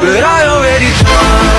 but I already tried.